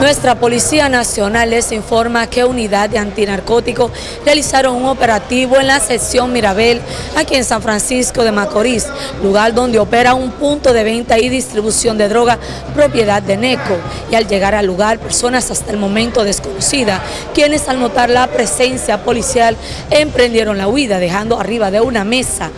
Nuestra Policía Nacional les informa que unidad de antinarcóticos realizaron un operativo en la sección Mirabel, aquí en San Francisco de Macorís, lugar donde opera un punto de venta y distribución de droga propiedad de NECO. Y al llegar al lugar, personas hasta el momento desconocidas, quienes al notar la presencia policial emprendieron la huida, dejando arriba de una mesa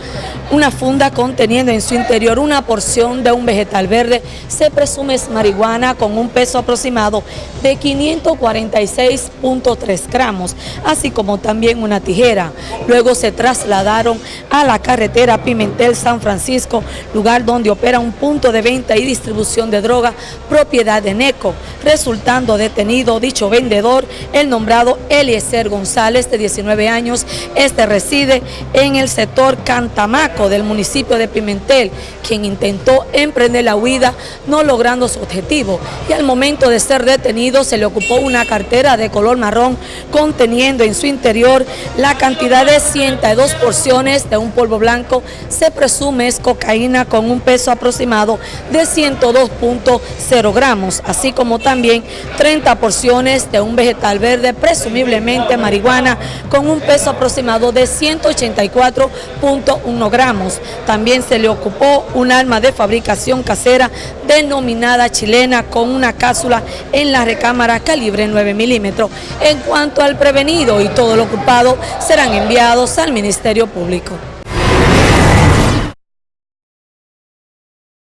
una funda conteniendo en su interior una porción de un vegetal verde, se presume es marihuana con un peso aproximado de 546.3 gramos, así como también una tijera. Luego se trasladaron a la carretera Pimentel-San Francisco, lugar donde opera un punto de venta y distribución de droga propiedad de NECO, resultando detenido dicho vendedor, el nombrado Eliezer González, de 19 años. Este reside en el sector Cantamaco del municipio de Pimentel, quien intentó emprender la huida, no logrando su objetivo. Y al momento de ser detenido, se le ocupó una cartera de color marrón, conteniendo en su interior la cantidad de 102 porciones de un polvo blanco. Se presume es cocaína con un peso aproximado de 102.0 gramos, así como también 30 porciones de un vegetal verde, presumiblemente marihuana, con un peso aproximado de 184.1 gramos. También se le ocupó un arma de fabricación casera denominada chilena con una cápsula la recámara calibre 9 milímetros. En cuanto al prevenido y todo lo ocupado serán enviados al Ministerio Público.